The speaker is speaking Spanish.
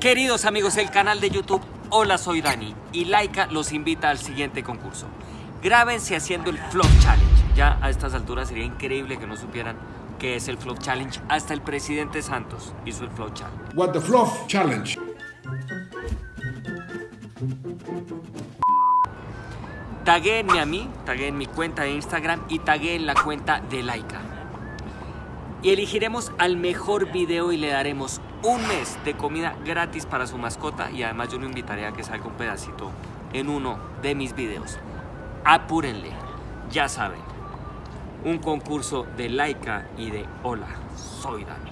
Queridos amigos del canal de YouTube, hola soy Dani y Laika los invita al siguiente concurso. Grábense haciendo el Flop Challenge. Ya a estas alturas sería increíble que no supieran qué es el Flop Challenge. Hasta el presidente Santos hizo el Flop Challenge. What the Fluff Challenge. Taguéenme a mí, tagueen mi cuenta de Instagram y tagueen la cuenta de Laika. Y elegiremos al mejor video y le daremos un mes de comida gratis para su mascota y además yo lo invitaré a que salga un pedacito en uno de mis videos. Apúrenle, ya saben, un concurso de Laika y de Hola, soy Dani.